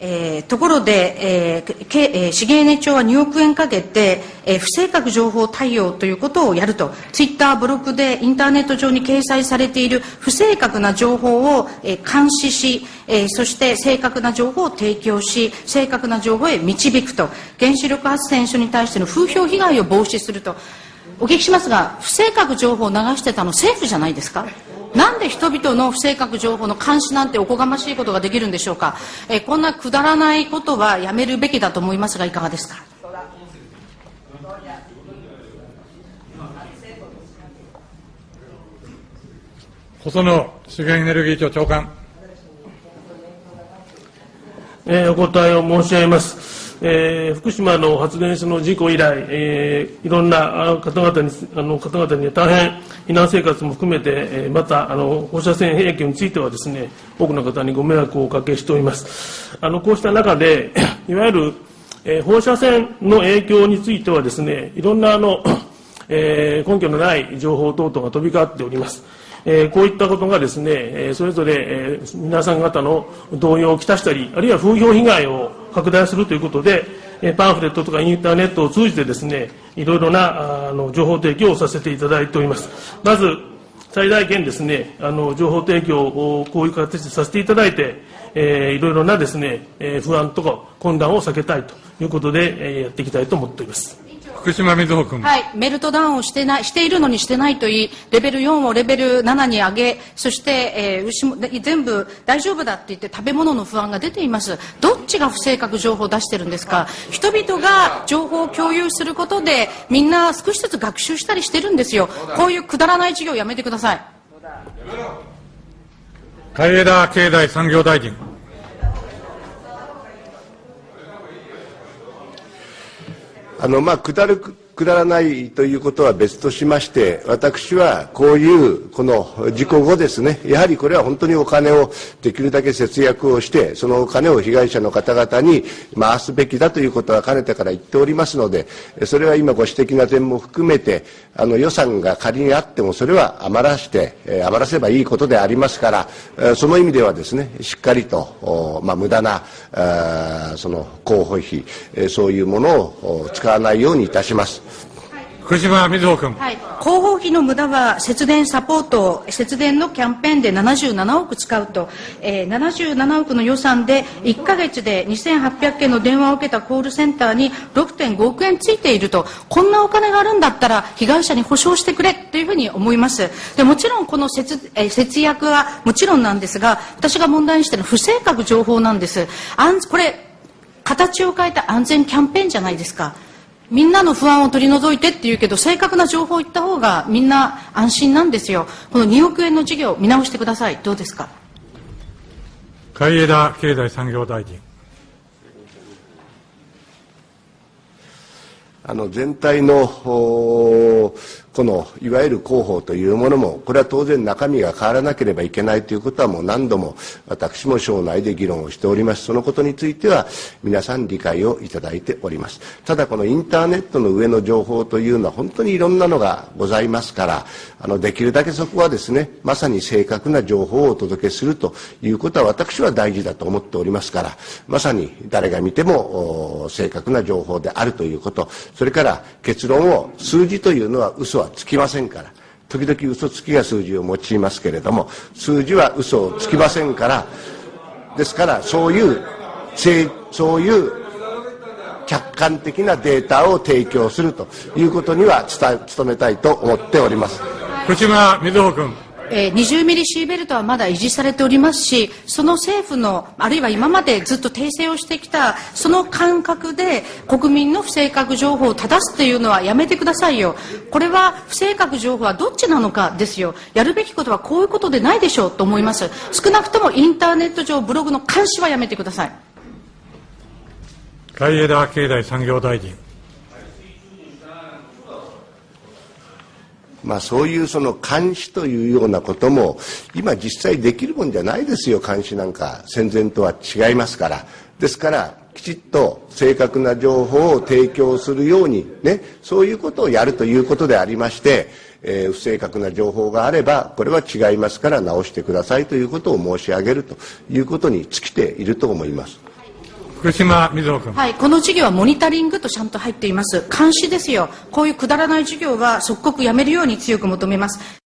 えー、ところで、えーけえ、資源エネ庁は2億円かけて、えー、不正確情報対応ということをやると、ツイッター、ブログでインターネット上に掲載されている不正確な情報を、えー、監視し、えー、そして正確な情報を提供し、正確な情報へ導くと、原子力発電所に対しての風評被害を防止すると、お聞きしますが、不正確情報を流してたの政府じゃないですか？なんで人々の不正確情報の監視なんておこがましいことができるんでしょうか、えー、こんなくだらないことはやめるべきだと思いますがいかがですか？細野資源エネルギー庁長官。えー、お答えを申し上げます。えー、福島の発電所の事故以来、えー、いろんな方々にあの方々に大変避難生活も含めて、えー、またあの放射線兵器についてはですね多くの方にご迷惑をおかけしております。あのこうした中で いわゆる、えー、放射線の影響についてはですねいろんなあの、えー、根拠のない情報等々が飛び交っております。えー、こういったことがですね、えー、それぞれ、えー、皆さん方の動揺をきたしたり、あるいは風評被害を拡大するということで、え、パンフレットとかインターネットを通じてですね、いろいろなあの情報提供をさせていただいております。まず、最大限ですね、あの情報提供をこういう形でさせていただいて、えー、いろいろなですね、えー、不安とか混乱を避けたいということで、えー、やっていきたいと思っております。福島みずほ君。はい、メルトダウンをしてない、しているのにしてないといい、レベル4をレベル7に上げ、そして、えー、牛も全部大丈夫だって言って食べ物の不安が出ています。どっちが不正確情報を出してるんですか？人々が情報を共有することで、みんな少しずつ学習したりしてるんですよ。こういうくだらない授業やめてください。海枝経済産業大臣。あの、まあ、くだるくだらないということは別としまして、私はこういうこの事故後ですね、やはりこれは本当にお金をできるだけ節約をして、そのお金を被害者の方々に回すべきだということはかねてから言っておりますので、それは今ご指摘な点も含めて、あの予算が仮にあってもそれは余らして、余らせばいいことでありますから、その意味ではですね、しっかりと、まあ、無駄な、その広報費、そういうものを使わないようにいたします。福島みずほ君。はい。広報費の無駄は節電サポート、節電のキャンペーンで77億使うと、えー、77億の予算で1か月で2800件の電話を受けたコールセンターに6.5億円ついていると、こんなお金があるんだったら被害者に保証してくれというふうに思います。でもちろんこの節,、えー、節約はもちろんなんですが、私が問題にしているのは不正確情報なんです。あんこれ形を変えた安全キャンペーンじゃないですか。みんなの不安を取り除いてって言うけど正確な情報を言った方がみんな安心なんですよ。この2億円の事業見直してください。どうですか？海枝経済産業大臣。あの全体のこのいわゆる広報というものもこれは当然中身が変わらなければいけないということはもう何度も私も省内で議論をしております。そのことについては皆さん理解をいただいております。ただこのインターネットの上の情報というのは本当にいろんなのがございますからあのできるだけそこはですねまさに正確な情報をお届けするということは私は大事だと思っておりますからまさに誰が見ても正確な情報であるということ。それから結論を数字というのは嘘はつきませんから。時々嘘つきが数字を用いますけれども数字は嘘をつきませんから。ですからそういうそういう客観的なデータを提供するということには努めたいと思っております。福島瑞穂君。えー、20ミリシーベルトはまだ維持されておりますし、その政府の、あるいは今までずっと訂正をしてきた、その感覚で国民の不正確情報を正すというのはやめてくださいよ。これは不正確情報はどっちなのかですよ。やるべきことはこういうことでないでしょうと思います。少なくともインターネット上、ブログの監視はやめてください。海枝経済産業大臣。まあ、そういうその監視というようなことも今実際できるもんじゃないですよ。監視なんか戦前とは違いますから。ですからきちっと正確な情報を提供するようにねそういうことをやるということでありまして、えー、不正確な情報があればこれは違いますから直してくださいということを申し上げるということに尽きていると思います。福島みずほ君。はい、この事業はモニタリングとちゃんと入っています。監視ですよ。こういうくだらない事業は即刻やめるように強く求めます。